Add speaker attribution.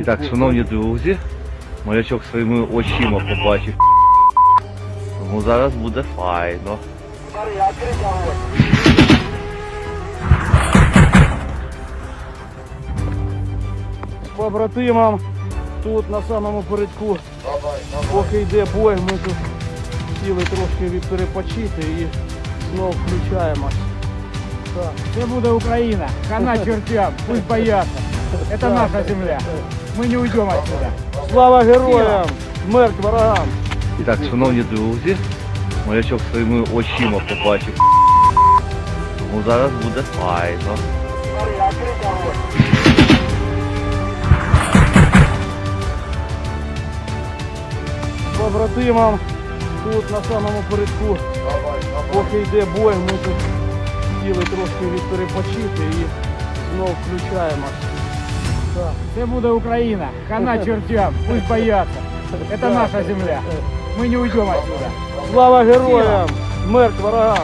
Speaker 1: І так, шановні друзі, морячок своїми очима побачив. Тому зараз буде файно.
Speaker 2: З побратимом тут на самому передку, поки йде бой, ми тут сіли трошки відперепочити і знов включаємось.
Speaker 3: Це буде Україна. Хана чертям, пусть боятся. Это наша земля. Мы не уйдем отсюда.
Speaker 2: Слава героям! Смерть ворогам!
Speaker 1: І так, шановні друзі, морячок своїми очима побачив. Тому зараз буде файно.
Speaker 2: З побратимом тут на самому передку, поки йде бой, ми тут сіли трошки відперепочити і знов включаємось.
Speaker 3: Це буде Україна. Хана чертям, пусть боятся. Это наша земля. Мы не уйдем отсюда.
Speaker 2: Слава героям! Смерть ворогам!